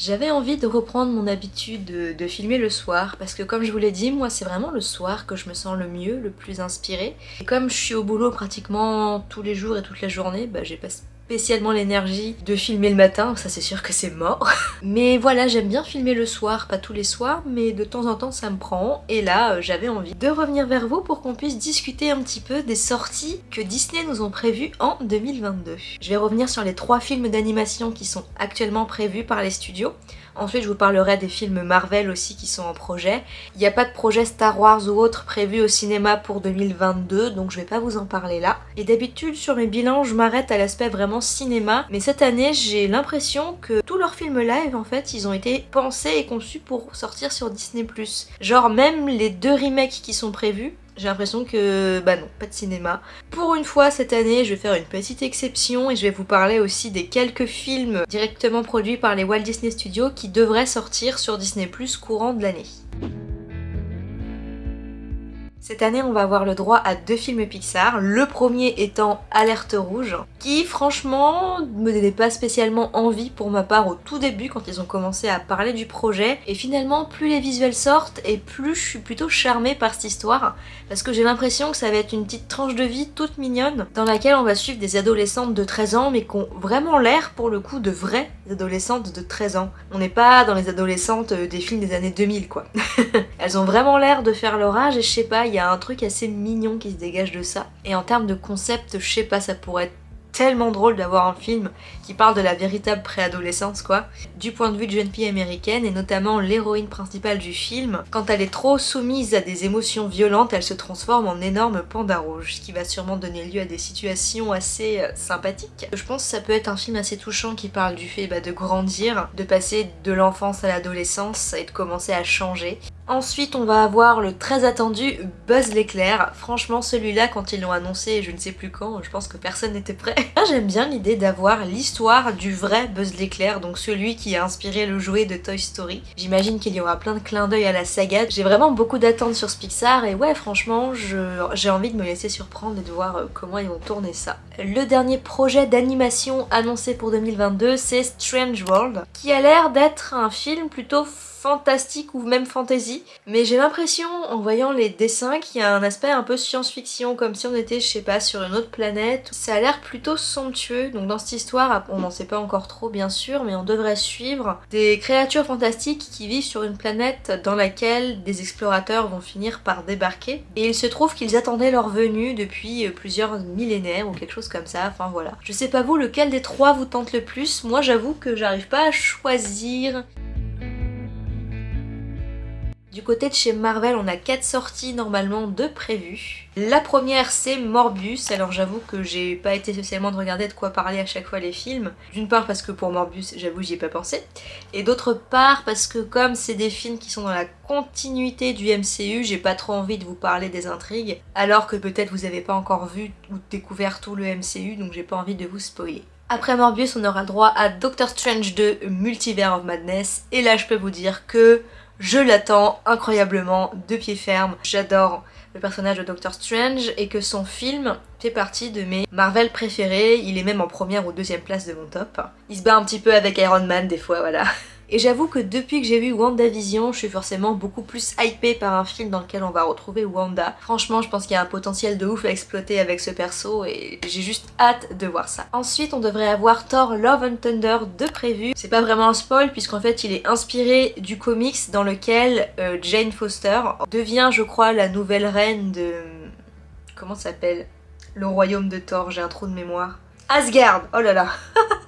J'avais envie de reprendre mon habitude de, filmer le soir parce que comme je vous l'ai dit, moi c'est vraiment le soir que je me sens le mieux, le plus inspirée. Et comme je suis au boulot pratiquement tous les jours et toute la journée, bah j'ai pas spécialement l'énergie de filmer le matin, ça c'est sûr que c'est mort. mais voilà, j'aime bien filmer le soir, pas tous les soirs, mais de temps en temps ça me prend. Et là, euh, j'avais envie de revenir vers vous pour qu'on puisse discuter un petit peu des sorties que Disney nous ont prévues en 2022. Je vais revenir sur les trois films d'animation qui sont actuellement prévus par les studios. Ensuite, je vous parlerai des films Marvel aussi qui sont en projet. Il n'y a pas de projet Star Wars ou autre prévu au cinéma pour 2022, donc je vais pas vous en parler là. Et d'habitude, sur mes bilans, je m'arrête à l'aspect vraiment cinéma, mais cette année, j'ai l'impression que tous leurs films live, en fait, ils ont été pensés et conçus pour sortir sur Disney+. Genre même les deux remakes qui sont prévus, j'ai l'impression que, bah non, pas de cinéma. Pour une fois cette année, je vais faire une petite exception et je vais vous parler aussi des quelques films directement produits par les Walt Disney Studios qui devraient sortir sur Disney courant de l'année. Cette année, on va avoir le droit à deux films Pixar, le premier étant Alerte Rouge, qui franchement me donnait pas spécialement envie pour ma part au tout début quand ils ont commencé à parler du projet, et finalement plus les visuels sortent et plus je suis plutôt charmée par cette histoire, parce que j'ai l'impression que ça va être une petite tranche de vie toute mignonne, dans laquelle on va suivre des adolescentes de 13 ans, mais qui ont vraiment l'air pour le coup de vraies adolescentes de 13 ans. On n'est pas dans les adolescentes des films des années 2000 quoi. Elles ont vraiment l'air de faire leur âge et je sais pas, il y a un truc assez mignon qui se dégage de ça. Et en termes de concept, je sais pas, ça pourrait être tellement drôle d'avoir un film qui parle de la véritable préadolescence quoi, du point de vue de jeune fille américaine et notamment l'héroïne principale du film. Quand elle est trop soumise à des émotions violentes, elle se transforme en énorme panda rouge, ce qui va sûrement donner lieu à des situations assez euh, sympathiques. Je pense que ça peut être un film assez touchant qui parle du fait bah, de grandir, de passer de l'enfance à l'adolescence et de commencer à changer. Ensuite, on va avoir le très attendu Buzz l'éclair. Franchement, celui-là, quand ils l'ont annoncé, je ne sais plus quand, je pense que personne n'était prêt. J'aime bien l'idée d'avoir l'histoire du vrai Buzz l'éclair, donc celui qui a inspiré le jouet de Toy Story. J'imagine qu'il y aura plein de clins d'œil à la saga. J'ai vraiment beaucoup d'attentes sur ce Pixar et ouais, franchement, j'ai envie de me laisser surprendre et de voir euh, comment ils vont tourner ça. Le dernier projet d'animation annoncé pour 2022, c'est Strange World, qui a l'air d'être un film plutôt fantastique ou même fantasy, mais j'ai l'impression en voyant les dessins qu'il y a un aspect un peu science-fiction, comme si on était, je sais pas, sur une autre planète. Ça a l'air plutôt somptueux, donc dans cette histoire, on n'en sait pas encore trop bien sûr, mais on devrait suivre des créatures fantastiques qui vivent sur une planète dans laquelle des explorateurs vont finir par débarquer, et il se trouve qu'ils attendaient leur venue depuis euh, plusieurs millénaires ou quelque chose comme ça, enfin voilà. Je sais pas vous, lequel des trois vous tente le plus, moi j'avoue que j'arrive pas à choisir côté de chez Marvel, on a quatre sorties normalement de prévues. La première, c'est Morbius. Alors j'avoue que j'ai pas été spécialement de regarder de quoi parler à chaque fois les films. D'une part parce que pour Morbius, j'avoue, j'y ai pas pensé. Et d'autre part parce que comme c'est des films qui sont dans la continuité du MCU, j'ai pas trop envie de vous parler des intrigues. Alors que peut-être vous avez pas encore vu ou découvert tout le MCU, donc j'ai pas envie de vous spoiler. Après Morbius, on aura droit à Doctor Strange 2 Multiverse of Madness. Et là, je peux vous dire que je l'attends incroyablement de pied ferme. J'adore le personnage de Doctor Strange et que son film fait partie de mes Marvel préférés. Il est même en première ou deuxième place de mon top. Il se bat un petit peu avec Iron Man des fois, voilà. Et j'avoue que depuis que j'ai vu WandaVision, je suis forcément beaucoup plus hypée par un film dans lequel on va retrouver Wanda. Franchement, je pense qu'il y a un potentiel de ouf à exploiter avec ce perso et j'ai juste hâte de voir ça. Ensuite, on devrait avoir Thor Love and Thunder de prévu. C'est pas vraiment un spoil puisqu'en fait il est inspiré du comics dans lequel euh, Jane Foster devient, je crois, la nouvelle reine de... Comment ça s'appelle? Le royaume de Thor, j'ai un trou de mémoire. Asgard Oh là là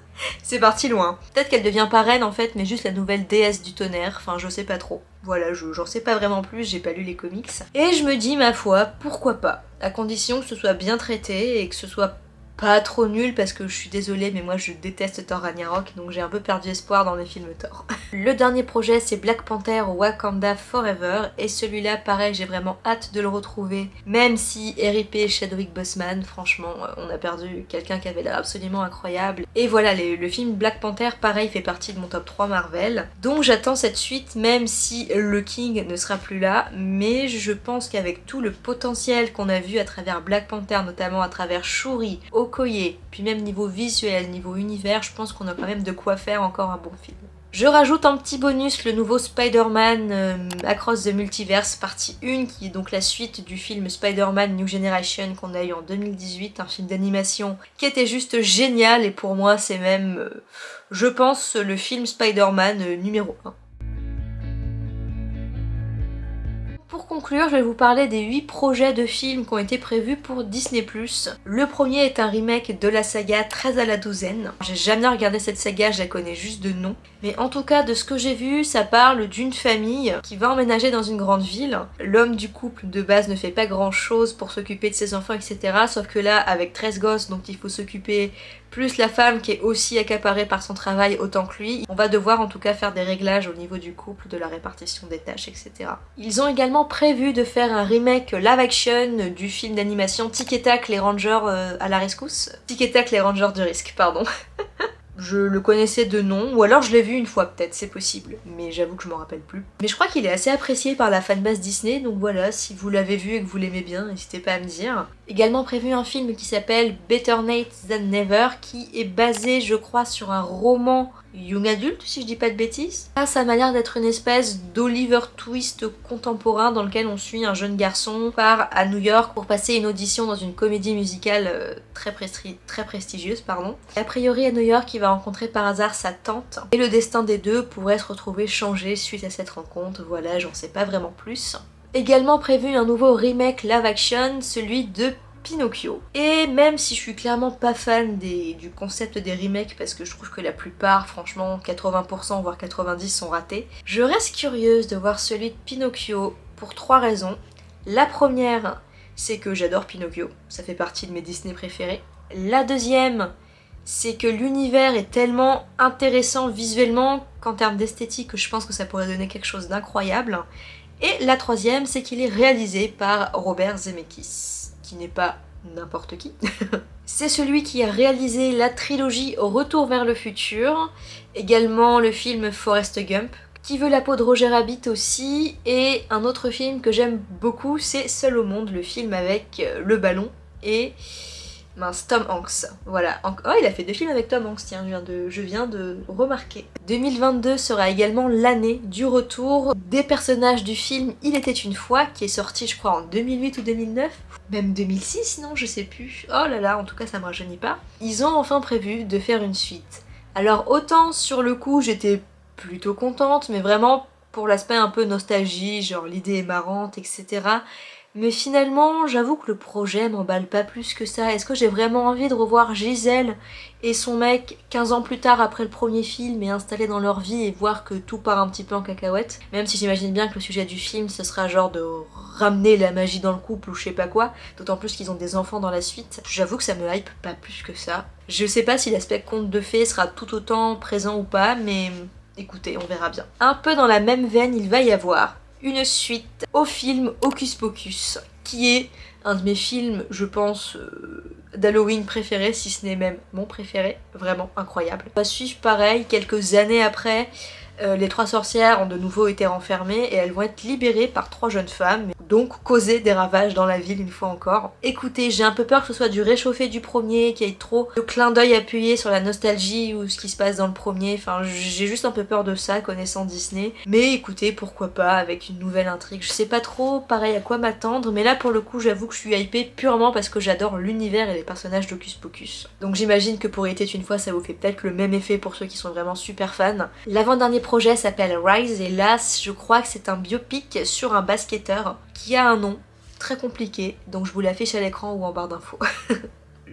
C'est parti loin. Peut-être qu'elle devient pas reine en fait, mais juste la nouvelle déesse du tonnerre, enfin je sais pas trop. Voilà, j'en sais pas vraiment plus, j'ai pas lu les comics. Et je me dis, ma foi, pourquoi pas? À condition que ce soit bien traité et que ce soit pas trop nul parce que je suis désolée mais moi je déteste Thor Ragnarok donc j'ai un peu perdu espoir dans les films Thor. le dernier projet c'est Black Panther Wakanda Forever et celui-là pareil j'ai vraiment hâte de le retrouver même si RIP Chadwick Boseman franchement on a perdu quelqu'un qui avait l'air absolument incroyable et voilà le film Black Panther pareil fait partie de mon top 3 Marvel donc j'attends cette suite même si le King ne sera plus là mais je pense qu'avec tout le potentiel qu'on a vu à travers Black Panther notamment à travers Shuri, puis même niveau visuel, niveau univers, je pense qu'on a quand même de quoi faire encore un bon film. Je rajoute en petit bonus le nouveau Spider-Man euh, Across the Multiverse partie 1 qui est donc la suite du film Spider-Man New Generation qu'on a eu en 2018, un film d'animation qui était juste génial et pour moi c'est même, euh, je pense, le film Spider-Man euh, numéro 1. Pour conclure, je vais vous parler des 8 projets de films qui ont été prévus pour Disney+. Le premier est un remake de la saga 13 à la douzaine. J'ai jamais regardé cette saga, je la connais juste de nom. Mais en tout cas, de ce que j'ai vu, ça parle d'une famille qui va emménager dans une grande ville. L'homme du couple de base ne fait pas grand chose pour s'occuper de ses enfants, etc. Sauf que là, avec 13 gosses dont il faut s'occuper, plus la femme qui est aussi accaparée par son travail autant que lui, on va devoir en tout cas faire des réglages au niveau du couple, de la répartition des tâches, etc. Ils ont également prévu de faire un remake live action du film d'animation Tic et Tac les Rangers euh, à la rescousse. Tic et Tac les Rangers du risque, pardon. Je le connaissais de nom, ou alors je l'ai vu une fois peut-être, c'est possible, mais j'avoue que je m'en rappelle plus. Mais je crois qu'il est assez apprécié par la fanbase Disney, donc voilà, si vous l'avez vu et que vous l'aimez bien, n'hésitez pas à me dire. Également prévu un film qui s'appelle Better Nate Than Never, qui est basé, je crois, sur un roman young adulte, si je dis pas de bêtises. Ça, ça m'a l'air d'être une espèce d'Oliver Twist contemporain dans lequel on suit un jeune garçon part à New York pour passer une audition dans une comédie musicale euh, très, très prestigieuse. pardon. a priori à New York, il va rencontrer par hasard sa tante et le destin des deux pourrait se retrouver changé suite à cette rencontre. Voilà, j'en sais pas vraiment plus. Également prévu un nouveau remake live action, celui de Pinocchio. Et même si je suis clairement pas fan du concept des remakes parce que je trouve que la plupart, franchement 80% voire 90% sont ratés, je reste curieuse de voir celui de Pinocchio pour trois raisons. La première, c'est que j'adore Pinocchio, ça fait partie de mes Disney préférés. La deuxième, c'est que l'univers est tellement intéressant visuellement qu'en termes d'esthétique, je pense que ça pourrait donner quelque chose d'incroyable. Et la troisième, c'est qu'il est réalisé par Robert Zemeckis n'est pas n'importe qui. c'est celui qui a réalisé la trilogie Retour vers le futur, également le film Forrest Gump, qui veut la peau de Roger Rabbit aussi, et un autre film que j'aime beaucoup, c'est Seul au monde, le film avec euh, le ballon et Mince, Tom Hanks. Voilà. Oh, il a fait deux films avec Tom Hanks, tiens, je viens de, remarquer. 2022 sera également l'année du retour des personnages du film Il était une fois, qui est sorti, je crois, en 2008 ou 2009. Même 2006, non, je sais plus. Oh là là, en tout cas, ça me rajeunit pas. Ils ont enfin prévu de faire une suite. Alors, autant sur le coup, j'étais plutôt contente, mais vraiment pour l'aspect un peu nostalgie, genre l'idée est marrante, etc. Mais finalement, j'avoue que le projet m'emballe pas plus que ça. Est-ce que j'ai vraiment envie de revoir Gisèle et son mec 15 ans plus tard après le premier film et installés dans leur vie et voir que tout part un petit peu en cacahuète? Même si j'imagine bien que le sujet du film, ce sera genre de ramener la magie dans le couple ou je sais pas quoi. D'autant plus qu'ils ont des enfants dans la suite. J'avoue que ça me hype pas plus que ça. Je sais pas si l'aspect conte de fées sera tout autant présent ou pas, mais écoutez, on verra bien. Un peu dans la même veine, il va y avoir une suite au film Hocus Pocus, qui est un de mes films, je pense, euh, d'Halloween préférés, si ce n'est même mon préféré, vraiment incroyable. On va suivre pareil, quelques années après, euh, les trois sorcières ont de nouveau été renfermées et elles vont être libérées par trois jeunes femmes, donc causer des ravages dans la ville une fois encore. Écoutez, j'ai un peu peur que ce soit du réchauffé du premier, qu'il y ait trop de clin d'œil appuyé sur la nostalgie ou ce qui se passe dans le premier, enfin j'ai juste un peu peur de ça connaissant Disney. Mais écoutez, pourquoi pas avec une nouvelle intrigue, je sais pas trop pareil à quoi m'attendre, mais là pour le coup j'avoue que je suis hypée purement parce que j'adore l'univers et les personnages d'Hocus Pocus. Donc j'imagine que pour était une fois ça vous fait peut-être le même effet pour ceux qui sont vraiment super fans. L'avant-dernier projet s'appelle Rise et là je crois que c'est un biopic sur un basketteur qui a un nom très compliqué donc je vous l'affiche à l'écran ou en barre d'infos.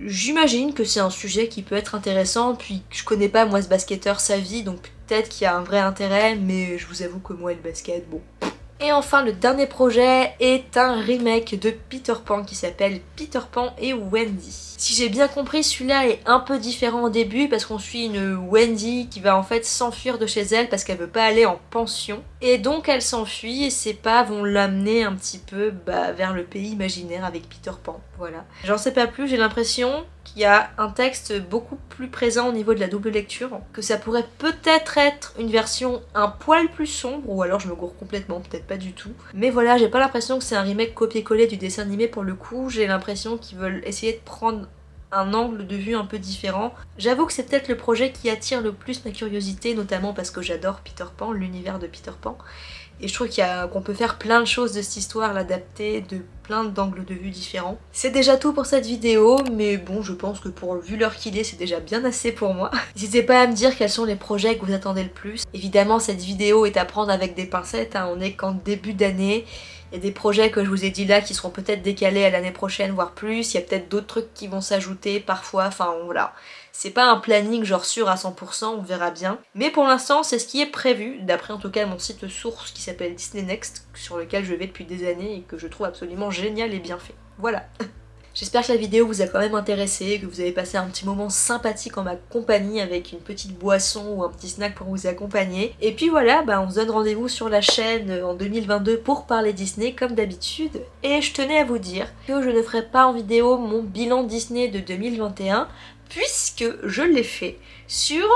J'imagine que c'est un sujet qui peut être intéressant, puis je connais pas moi ce basketteur, sa vie, donc peut-être qu'il y a un vrai intérêt, mais je vous avoue que moi le basket, bon, et enfin le dernier projet est un remake de Peter Pan qui s'appelle Peter Pan et Wendy. Si j'ai bien compris, celui-là est un peu différent au début parce qu'on suit une Wendy qui va en fait s'enfuir de chez elle parce qu'elle veut pas aller en pension. Et donc elle s'enfuit et ses pas vont l'amener un petit peu bah, vers le pays imaginaire avec Peter Pan. Voilà. J'en sais pas plus, j'ai l'impression qu'il y a un texte beaucoup plus présent au niveau de la double lecture, que ça pourrait peut-être être une version un poil plus sombre, ou alors je me gourre complètement, peut-être pas du tout. Mais voilà, j'ai pas l'impression que c'est un remake copié-collé du dessin animé pour le coup, j'ai l'impression qu'ils veulent essayer de prendre un angle de vue un peu différent. J'avoue que c'est peut-être le projet qui attire le plus ma curiosité, notamment parce que j'adore Peter Pan, l'univers de Peter Pan. Et je trouve qu'on peut faire plein de choses de cette histoire, l'adapter de plein d'angles de vue différents. C'est déjà tout pour cette vidéo, mais bon, je pense que pour vu l'heure qu'il est, c'est déjà bien assez pour moi. N'hésitez pas à me dire quels sont les projets que vous attendez le plus. Évidemment, cette vidéo est à prendre avec des pincettes, hein. on est qu'en début d'année. Il y a des projets que je vous ai dit là qui seront peut-être décalés à l'année prochaine, voire plus. Il y a peut-être d'autres trucs qui vont s'ajouter parfois, enfin voilà. C'est pas un planning genre sûr à 100%, on verra bien. Mais pour l'instant, c'est ce qui est prévu, d'après en tout cas mon site source qui s'appelle Disney Next, sur lequel je vais depuis des années et que je trouve absolument génial et bien fait. Voilà J'espère que la vidéo vous a quand même intéressé, que vous avez passé un petit moment sympathique en ma compagnie avec une petite boisson ou un petit snack pour vous accompagner. Et puis voilà, bah on se donne rendez-vous sur la chaîne en 2022 pour parler Disney comme d'habitude. Et je tenais à vous dire que je ne ferai pas en vidéo mon bilan Disney de 2021 puisque je l'ai fait sur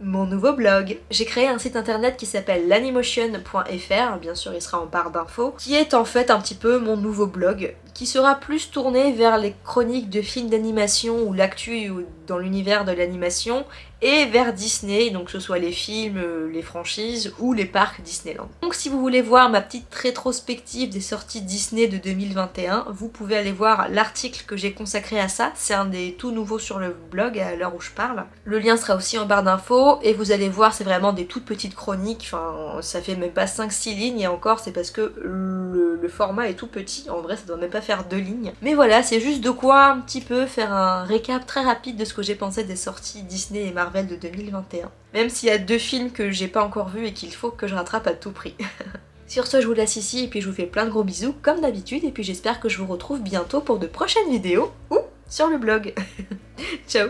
mon nouveau blog. J'ai créé un site internet qui s'appelle lanimotion.fr, bien sûr il sera en barre d'infos, qui est en fait un petit peu mon nouveau blog, qui sera plus tourné vers les chroniques de films d'animation ou l'actu dans l'univers de l'animation et vers Disney, donc que ce soit les films, euh, les franchises ou les parcs Disneyland. Donc si vous voulez voir ma petite rétrospective des sorties Disney de 2021, vous pouvez aller voir l'article que j'ai consacré à ça, c'est un des tout nouveaux sur le blog à l'heure où je parle. Le lien sera aussi en barre d'infos et vous allez voir c'est vraiment des toutes petites chroniques, enfin ça fait même pas 5-6 lignes et encore c'est parce que le, le, format est tout petit, en vrai ça doit même pas faire deux lignes. Mais voilà, c'est juste de quoi un petit peu faire un récap très rapide de ce que j'ai pensé des sorties Disney et Marvel de 2021. Même s'il y a deux films que j'ai pas encore vus et qu'il faut que je rattrape à tout prix. Sur ce, je vous laisse ici et puis je vous fais plein de gros bisous comme d'habitude et puis j'espère que je vous retrouve bientôt pour de prochaines vidéos ou sur le blog. Ciao